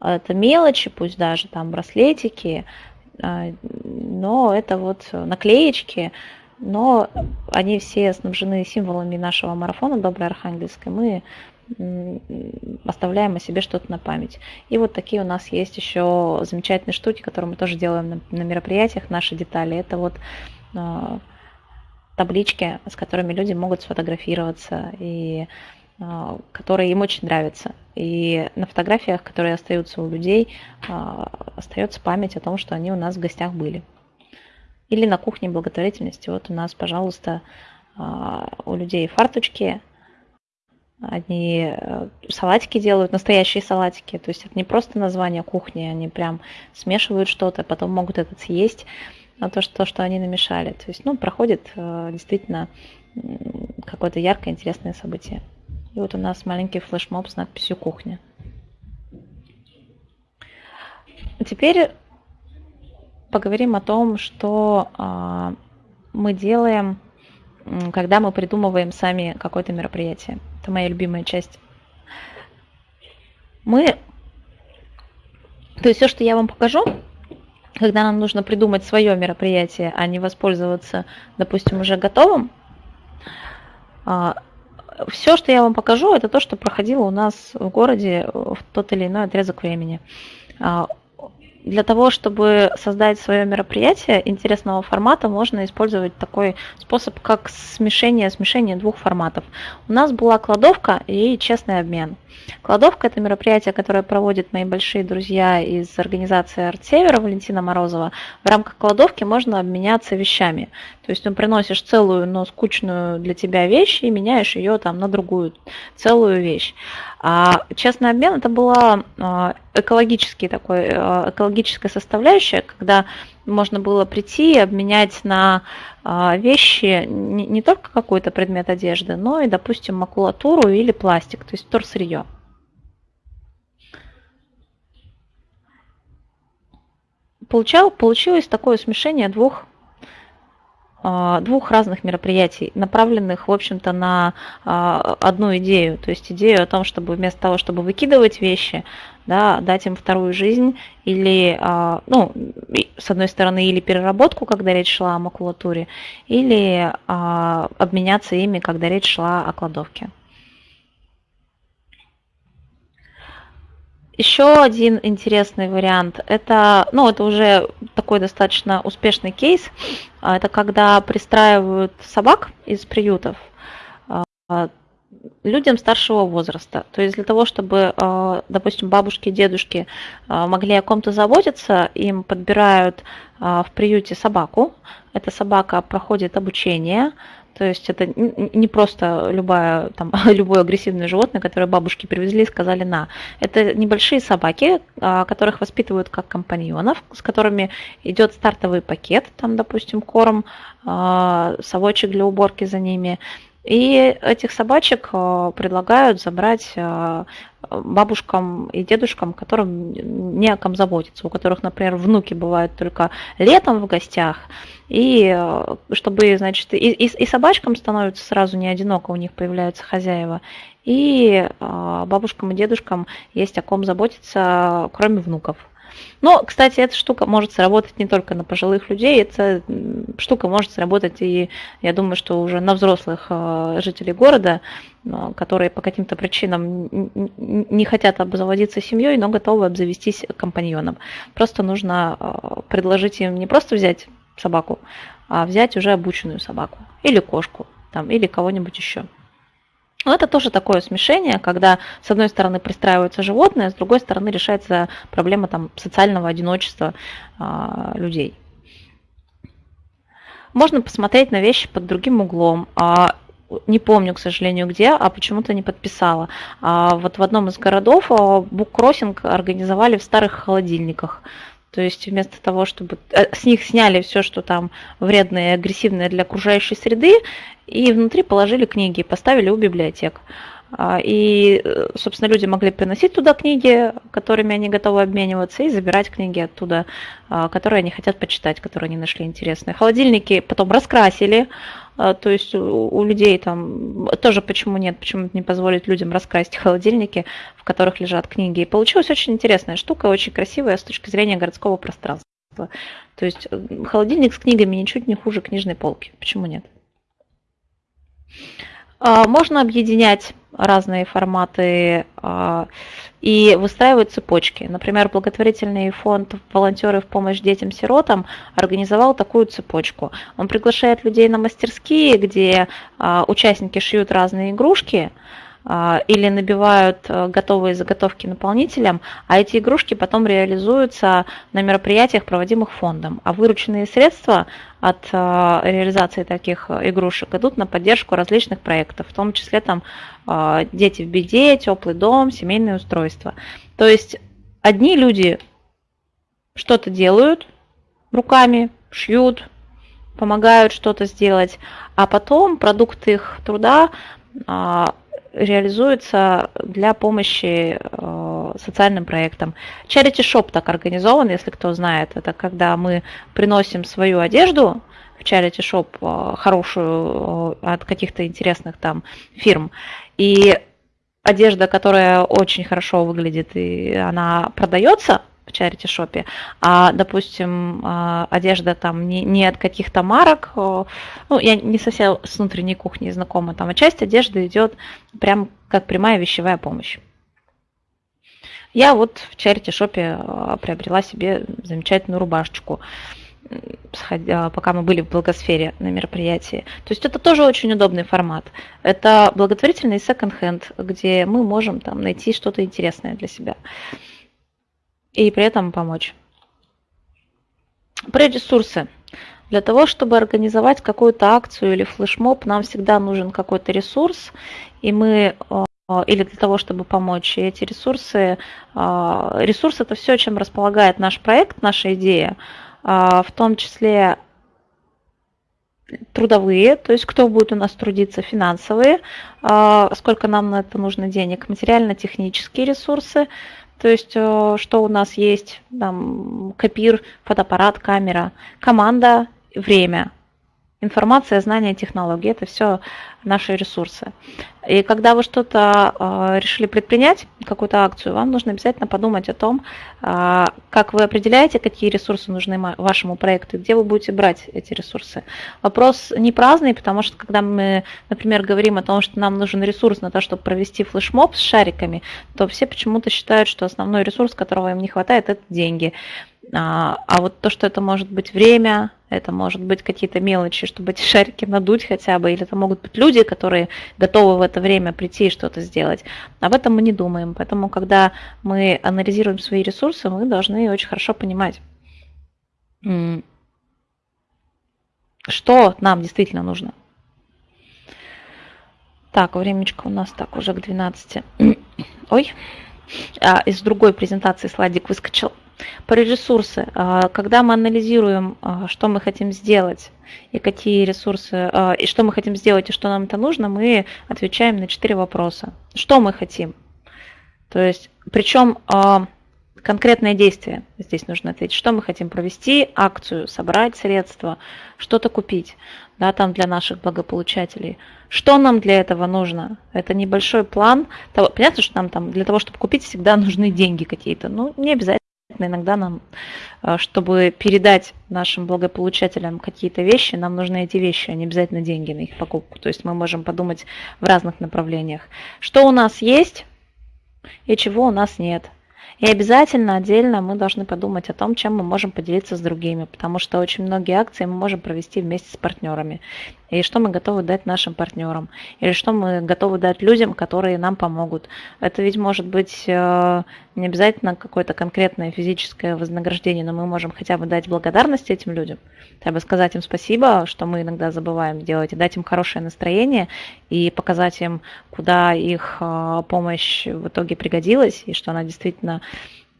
это мелочи, пусть даже там браслетики, а, но это вот наклеечки, но они все снабжены символами нашего марафона Доброй Архангельской. Мы оставляем о себе что-то на память. И вот такие у нас есть еще замечательные штуки, которые мы тоже делаем на, на мероприятиях, наши детали. Это вот э, таблички, с которыми люди могут сфотографироваться и а, которые им очень нравятся. И на фотографиях, которые остаются у людей, а, остается память о том, что они у нас в гостях были. Или на кухне благотворительности. Вот у нас, пожалуйста, а, у людей фарточки, они э, салатики делают, настоящие салатики. То есть это не просто название кухни, они прям смешивают что-то, потом могут это съесть, на то, что, что они намешали. То есть, ну, проходит э, действительно какое-то яркое, интересное событие. И вот у нас маленький флешмоб с надписью «Кухня». Теперь поговорим о том, что а, мы делаем, когда мы придумываем сами какое-то мероприятие. Это моя любимая часть. Мы, то есть все, что я вам покажу, когда нам нужно придумать свое мероприятие, а не воспользоваться, допустим, уже готовым, а, все, что я вам покажу, это то, что проходило у нас в городе в тот или иной отрезок времени. Для того, чтобы создать свое мероприятие интересного формата, можно использовать такой способ, как смешение, смешение двух форматов. У нас была кладовка и честный обмен. Кладовка – это мероприятие, которое проводят мои большие друзья из организации «Артсевера» Валентина Морозова. В рамках кладовки можно обменяться вещами. То есть ты приносишь целую, но скучную для тебя вещь и меняешь ее там на другую целую вещь. А честный обмен это была а, экологический такой, а, экологическая составляющая, когда можно было прийти и обменять на а, вещи не, только какой-то предмет одежды, но и, допустим, макулатуру или пластик, то есть вторсырье. Получал, получилось такое смешение двух двух разных мероприятий, направленных, в общем-то, на а, одну идею. То есть идею о том, чтобы вместо того, чтобы выкидывать вещи, да, дать им вторую жизнь или, а, ну, с одной стороны, или переработку, когда речь шла о макулатуре, или обменяться ими, когда речь шла о кладовке. Еще один интересный вариант, это, ну, это уже такой достаточно успешный кейс, а, это когда пристраивают собак из приютов а, людям старшего возраста. То есть для того, чтобы, а, допустим, бабушки, дедушки могли о ком-то заботиться, им подбирают в приюте собаку. Эта собака проходит обучение, то есть это не просто любая, там, любое агрессивное животное, которое бабушки привезли и сказали на. Это небольшие собаки, а, которых воспитывают как компаньонов, с которыми идет стартовый пакет, там, допустим, корм, а, совочек для уборки за ними. И этих собачек а, предлагают забрать бабушкам и дедушкам, которым не о ком заботиться, у которых, например, внуки бывают только летом в гостях, и э, чтобы, значит, и, и, и собачкам становится сразу не одиноко, у них появляются хозяева, и э, бабушкам и дедушкам есть о ком заботиться, кроме внуков. Но, кстати, эта штука может сработать не только на пожилых людей, эта штука может сработать и, я думаю, что уже на взрослых э, жителей города, которые по каким-то причинам не хотят обзаводиться семьей, но готовы обзавестись компаньоном. Просто нужно предложить им не просто взять собаку, а взять уже обученную собаку или кошку, там, или кого-нибудь еще. Но это тоже такое смешение, когда с одной стороны пристраиваются животные, с другой стороны решается проблема там, социального одиночества а, людей. Можно посмотреть на вещи под другим углом. А, не помню, к сожалению, где, а почему-то не подписала. А, вот в одном из городов буккроссинг организовали в старых холодильниках. То есть вместо того, чтобы э, с них сняли все, что там вредное и агрессивное для окружающей среды, и внутри положили книги, поставили у библиотек. А, и, э, собственно, люди могли приносить туда книги, которыми они готовы обмениваться, и забирать книги оттуда, а, которые они хотят почитать, которые они нашли интересные. Холодильники потом раскрасили, а, то есть у людей там тоже почему нет, почему не позволить людям раскрасить холодильники, в которых лежат книги. И получилась очень интересная штука, очень красивая с точки зрения городского пространства. То есть э, холодильник с книгами ничуть не хуже книжной полки. Почему нет? Можно объединять разные форматы а, и выстраивать цепочки. Например, благотворительный фонд «Волонтеры в помощь детям-сиротам» организовал такую цепочку. Он приглашает людей на мастерские, где а, участники шьют разные игрушки, или набивают э, готовые заготовки наполнителям, а эти игрушки потом реализуются на мероприятиях, проводимых фондом. А вырученные средства от э, реализации таких игрушек идут на поддержку различных проектов, в том числе там э, дети в беде, теплый дом, семейные устройства. То есть одни люди что-то делают руками, шьют, помогают что-то сделать, а потом продукты их труда а, реализуется для помощи э, социальным проектам. Charity Shop так организован, если кто знает. Это когда мы приносим свою одежду в Charity Shop э, хорошую э, от каких-то интересных там фирм. И одежда, которая очень хорошо выглядит, и она продается в чарити-шопе, а, допустим, а, одежда там не, не от каких-то марок, ну, я не совсем с внутренней кухней знакома, там, а часть одежды идет прям как прямая вещевая помощь. Я вот в чарити-шопе а, приобрела себе замечательную рубашечку, пока мы были в благосфере на мероприятии. То есть это тоже очень удобный формат. Это благотворительный секонд-хенд, где мы можем там найти что-то интересное для себя и при этом помочь. Про ресурсы. Для того, чтобы организовать какую-то акцию или флешмоб, нам всегда нужен какой-то ресурс, и мы э, или для того, чтобы помочь. И эти ресурсы, э, ресурсы это все, чем располагает наш проект, наша идея, э, в том числе трудовые, то есть кто будет у нас трудиться, финансовые, сколько нам на это нужно денег, материально-технические ресурсы, то есть, э, что у нас есть, там, копир, фотоаппарат, камера, команда, время. Информация, знания, технологии – это все наши ресурсы. И когда вы что-то э, решили предпринять, какую-то акцию, вам нужно обязательно подумать о том, э, как вы определяете, какие ресурсы нужны вашему проекту, где вы будете брать эти ресурсы. Вопрос не праздный, потому что когда мы, например, говорим о том, что нам нужен ресурс на то, чтобы провести флешмоб с шариками, то все почему-то считают, что основной ресурс, которого им не хватает, это деньги. А, а вот то, что это может быть время, это может быть какие-то мелочи, чтобы эти шарики надуть хотя бы, или это могут быть люди, которые готовы в это время прийти и что-то сделать. Об этом мы не думаем. Поэтому, когда мы анализируем свои ресурсы, мы должны очень хорошо понимать, что нам действительно нужно. Так, времечко у нас так уже к 12. Ой, а, из другой презентации слайдик выскочил. Про ресурсы. А, когда мы анализируем, а, что мы хотим сделать и какие ресурсы, а, и что мы хотим сделать и что нам это нужно, мы отвечаем на четыре вопроса. Что мы хотим? То есть, причем конкретное действие здесь нужно ответить. Что мы хотим провести, акцию, собрать средства, что-то купить да, там для наших благополучателей. Что нам для этого нужно? Это небольшой план. Понятно, что нам там для того, чтобы купить, всегда нужны деньги какие-то. Ну, не обязательно Иногда нам, э, чтобы передать нашим благополучателям какие-то вещи, нам нужны эти вещи, а не обязательно деньги на их покупку. То есть мы можем подумать в разных направлениях. Что у нас есть и чего у нас нет. И обязательно отдельно мы должны подумать о том, чем мы можем поделиться с другими, потому что очень многие акции мы можем провести вместе с партнерами. И что мы готовы дать нашим партнерам, или что мы готовы дать людям, которые нам помогут. Это ведь может быть э, не обязательно какое-то конкретное физическое вознаграждение, но мы можем хотя бы дать благодарность этим людям, хотя бы сказать им спасибо, что мы иногда забываем делать, и дать им хорошее настроение, и показать им, куда их э, помощь в итоге пригодилась, и что она действительно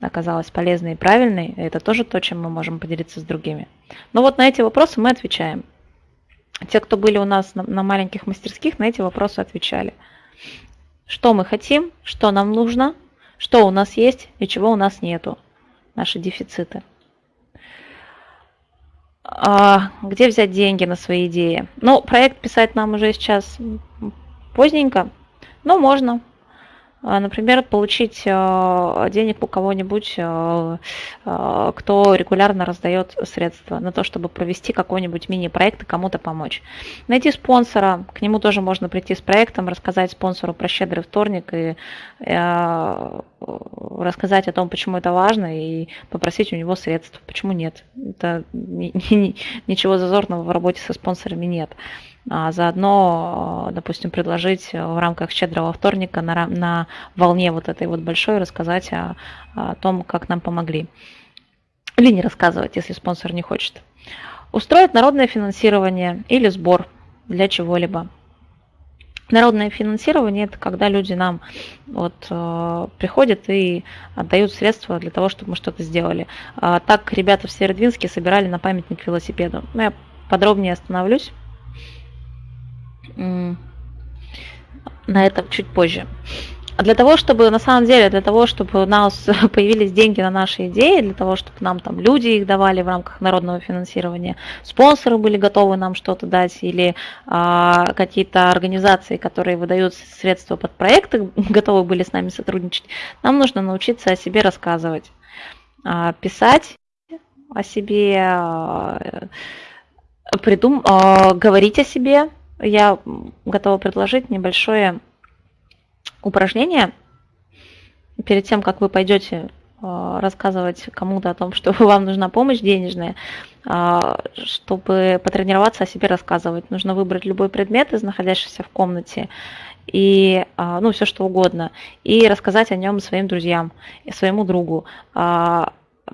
оказалась полезной и правильной, это тоже то, чем мы можем поделиться с другими. Но вот на эти вопросы мы отвечаем. Те, кто были у нас на, на маленьких мастерских, на эти вопросы отвечали. Что мы хотим, что нам нужно, что у нас есть и чего у нас нету. Наши дефициты. А, где взять деньги на свои идеи? Ну, проект писать нам уже сейчас поздненько, но можно. А, например, получить а, денег у кого-нибудь, а, кто регулярно раздает средства на то, чтобы провести какой-нибудь мини-проект и кому-то помочь. Найти спонсора, к нему тоже можно прийти с проектом, рассказать спонсору про щедрый вторник и рассказать о том, почему это важно, и попросить у него средств. Почему нет? Это ничего зазорного в работе со спонсорами нет а заодно, допустим, предложить в рамках щедрого вторника на, на волне вот этой вот большой рассказать о, о том, как нам помогли. Или не рассказывать, если спонсор не хочет. Устроить народное финансирование или сбор для чего-либо. Народное финансирование – это когда люди нам вот, э, приходят и отдают средства для того, чтобы мы что-то сделали. А, так ребята в Северодвинске собирали на памятник велосипеду. Ну, я подробнее остановлюсь на этом чуть позже. Для того, чтобы, на самом деле, для того, чтобы у нас появились деньги на наши идеи, для того, чтобы нам там люди их давали в рамках народного финансирования, спонсоры были готовы нам что-то дать, или а, какие-то организации, которые выдают средства под проекты, готовы были с нами сотрудничать, нам нужно научиться о себе рассказывать, а, писать о себе, а, придум, а, говорить о себе, я готова предложить небольшое упражнение перед тем, как вы пойдете э, рассказывать кому-то о том, что вам нужна помощь денежная, э, чтобы потренироваться о себе рассказывать. Нужно выбрать любой предмет из находящихся в комнате и э, ну все что угодно и рассказать о нем своим друзьям своему другу.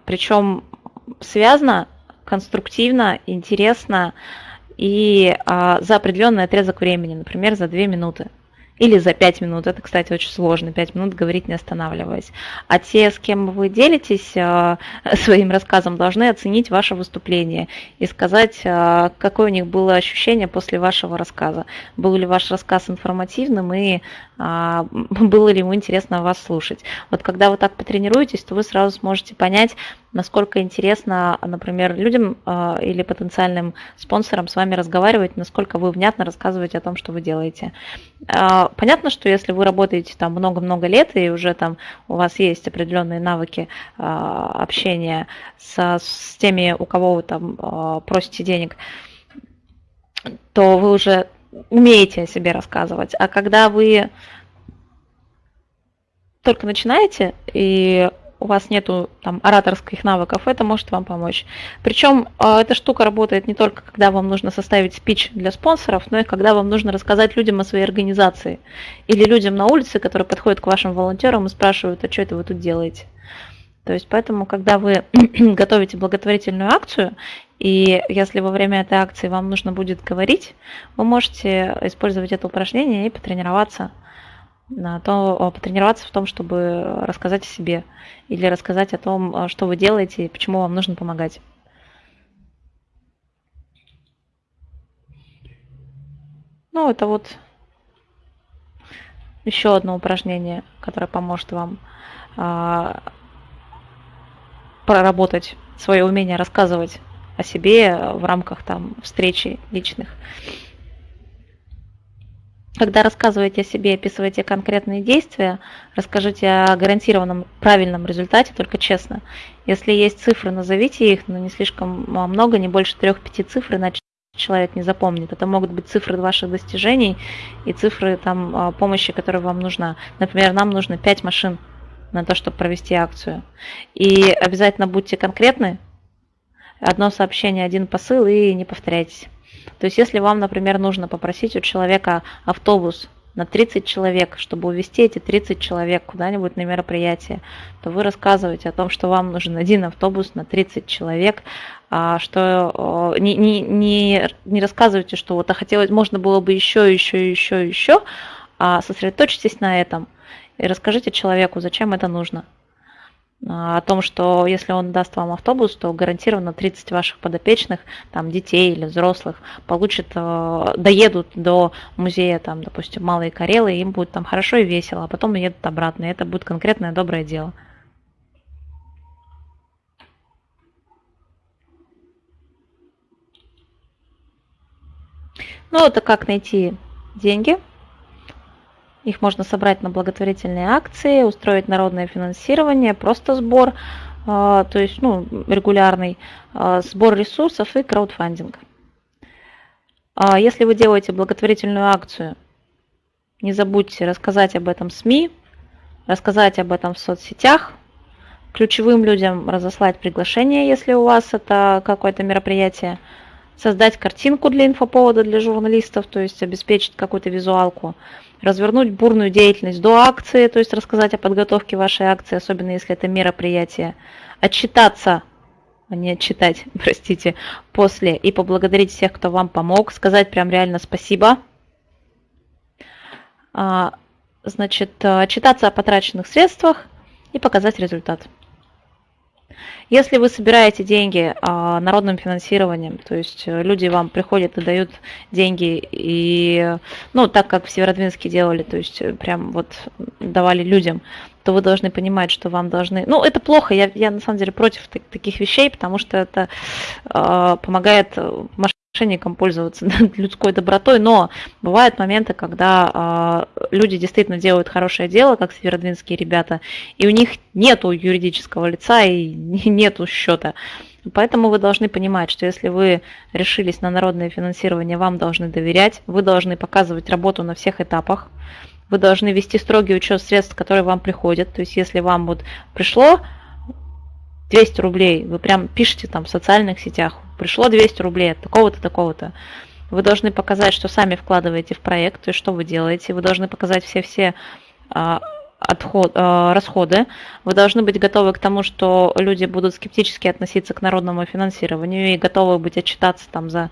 Причем связано, конструктивно, интересно и а, за определенный отрезок времени, например, за 2 минуты. Или за 5 минут. Это, кстати, очень сложно. 5 минут говорить не останавливаясь. А те, с кем вы делитесь а, своим рассказом, должны оценить ваше выступление и сказать, а, какое у них было ощущение после вашего рассказа. Был ли ваш рассказ информативным и было ли ему интересно вас слушать. Вот когда вы так потренируетесь, то вы сразу сможете понять, насколько интересно, например, людям э, или потенциальным спонсорам с вами разговаривать, насколько вы внятно рассказываете о том, что вы делаете. Э, понятно, что если вы работаете там много-много лет и уже там у вас есть определенные навыки общения со, с теми, у кого вы там просите денег, то вы уже умеете о себе рассказывать. А когда вы только начинаете и у вас нету там ораторских навыков, это может вам помочь. Причем э, эта штука работает не только когда вам нужно составить спич для спонсоров, но и когда вам нужно рассказать людям о своей организации или людям на улице, которые подходят к вашим волонтерам и спрашивают, а что это вы тут делаете. То есть поэтому, когда вы готовите благотворительную акцию, и если во время этой акции вам нужно будет говорить, вы можете использовать это упражнение и потренироваться на то, потренироваться в том, чтобы рассказать о себе или рассказать о том, что вы делаете и почему вам нужно помогать. Ну, это вот еще одно упражнение, которое поможет вам а, проработать свое умение рассказывать о себе в рамках там встречи личных. Когда рассказываете о себе, описываете конкретные действия, расскажите о гарантированном правильном результате, только честно. Если есть цифры, назовите их, но не слишком много, не больше трех-пяти цифр, иначе человек не запомнит. Это могут быть цифры ваших достижений и цифры там, а, помощи, которая вам нужна. Например, нам нужно 5 машин на то, чтобы провести акцию. И обязательно будьте конкретны. Одно сообщение, один посыл и не повторяйтесь. То есть если вам, например, нужно попросить у человека автобус на 30 человек, чтобы увезти эти 30 человек куда-нибудь на мероприятие, то вы рассказываете о том, что вам нужен один автобус на 30 человек, а что не, не, не, не рассказывайте, что вот а хотелось, можно было бы еще, еще, еще, еще, а сосредоточьтесь на этом и расскажите человеку, зачем это нужно. О том, что если он даст вам автобус, то гарантированно 30 ваших подопечных, там, детей или взрослых, получат, э, доедут до музея, там, допустим, Малые Карелы, им будет там хорошо и весело, а потом едут обратно, и это будет конкретное доброе дело. Ну, это как найти деньги – их можно собрать на благотворительные акции, устроить народное финансирование, просто сбор, а, то есть ну, регулярный а, сбор ресурсов и краудфандинг. А если вы делаете благотворительную акцию, не забудьте рассказать об этом СМИ, рассказать об этом в соцсетях, ключевым людям разослать приглашение, если у вас это какое-то мероприятие, создать картинку для инфоповода для журналистов, то есть обеспечить какую-то визуалку, развернуть бурную деятельность до акции, то есть рассказать о подготовке вашей акции, особенно если это мероприятие, отчитаться, а не отчитать, простите, после и поблагодарить всех, кто вам помог, сказать прям реально спасибо. А, значит, отчитаться о потраченных средствах и показать результат. Если вы собираете деньги а, народным финансированием, то есть э, люди вам приходят и дают деньги, и, ну, так как в Северодвинске делали, то есть э, прям вот давали людям, то вы должны понимать, что вам должны... Ну, это плохо, я, я на самом деле против таких вещей, потому что это э, помогает мошенникам пользоваться людской добротой, но бывают моменты, когда э, люди действительно делают хорошее дело, как северодвинские ребята, и у них нету юридического лица и нету счета. Поэтому вы должны понимать, что если вы решились на народное финансирование, вам должны доверять, вы должны показывать работу на всех этапах, вы должны вести строгий учет средств, которые вам приходят. То есть если вам вот пришло 200 рублей, вы прям пишете там в социальных сетях, пришло 200 рублей от такого-то, такого-то. Вы должны показать, что сами вкладываете в проект, то есть что вы делаете. Вы должны показать все-все а, отход, э, расходы. Вы должны быть готовы к тому, что люди будут скептически относиться к народному финансированию и готовы быть отчитаться там за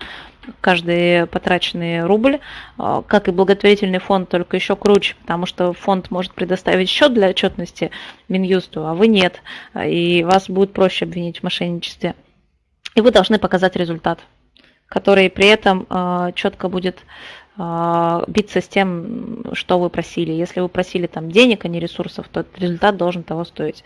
каждый потраченный рубль, э, как и благотворительный фонд, только еще круче, потому что фонд может предоставить счет для отчетности Минюсту, а вы нет, и вас будет проще обвинить в мошенничестве. И вы должны показать результат, который при этом э, четко будет а, биться с тем, что вы просили. Если вы просили там денег, а не ресурсов, то результат должен того стоить.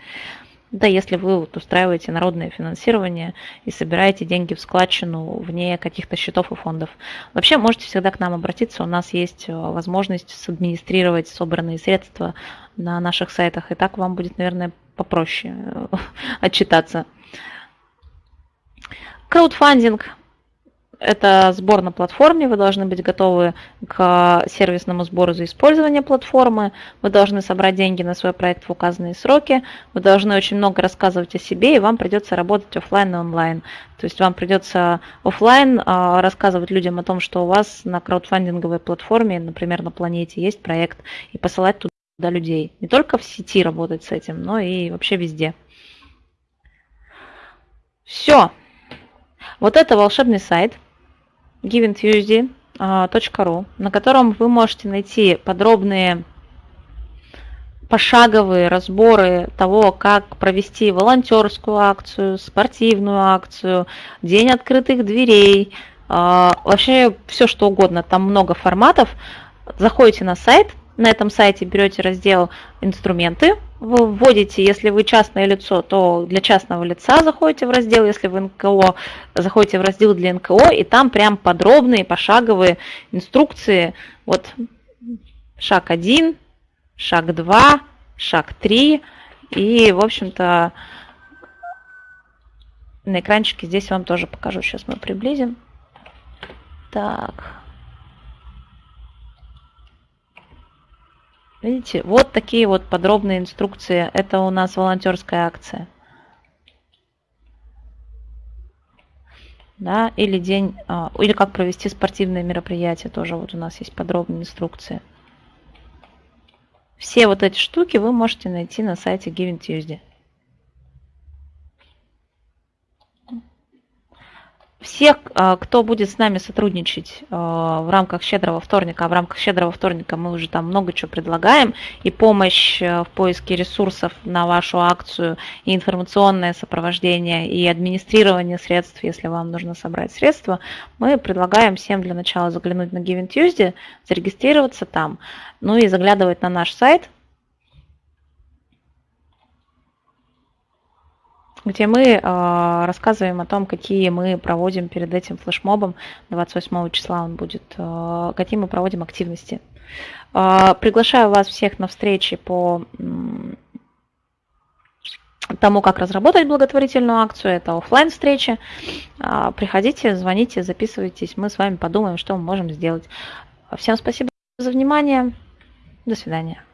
Да, если вы вот устраиваете народное финансирование и собираете деньги в складчину вне каких-то счетов и фондов. Вообще можете всегда к нам обратиться, у нас есть э, возможность садминистрировать собранные средства на наших сайтах, и так вам будет, наверное, попроще э, отчитаться. Краудфандинг это сбор на платформе, вы должны быть готовы к сервисному сбору за использование платформы, вы должны собрать деньги на свой проект в указанные сроки, вы должны очень много рассказывать о себе, и вам придется работать офлайн и онлайн. То есть вам придется офлайн а, рассказывать людям о том, что у вас на краудфандинговой платформе, например, на планете есть проект, и посылать туда людей. Не только в сети работать с этим, но и вообще везде. Все. Вот это волшебный сайт – givingtuesday.ru, на котором вы можете найти подробные пошаговые разборы того, как провести волонтерскую акцию, спортивную акцию, день открытых дверей, а, вообще все что угодно, там много форматов. Заходите на сайт, на этом сайте берете раздел «Инструменты», вы вводите, если вы частное лицо, то для частного лица заходите в раздел, если вы НКО, заходите в раздел для НКО, и там прям подробные пошаговые инструкции. Вот шаг 1, шаг 2, шаг 3. И, в общем-то, на экранчике здесь вам тоже покажу. Сейчас мы приблизим. Так. Видите, вот такие вот подробные инструкции. Это у нас волонтерская акция. Да, или день, а, или как провести спортивные мероприятия, тоже вот у нас есть подробные инструкции. Все вот эти штуки вы можете найти на сайте Giving Tuesday. Всех, а, кто будет с нами сотрудничать а, в рамках «Щедрого вторника», а в рамках «Щедрого вторника» мы уже там много чего предлагаем, и помощь а, в поиске ресурсов на вашу акцию, и информационное сопровождение, и администрирование средств, если вам нужно собрать средства, мы предлагаем всем для начала заглянуть на Giving Tuesday, зарегистрироваться там, ну и заглядывать на наш сайт – где мы э, рассказываем о том, какие мы проводим перед этим флешмобом. 28 числа он будет, э, какие мы проводим активности. Э, приглашаю вас всех на встречи по тому, как разработать благотворительную акцию. Это офлайн встречи. Приходите, звоните, записывайтесь. Мы с вами подумаем, что мы можем сделать. Всем спасибо за внимание. До свидания.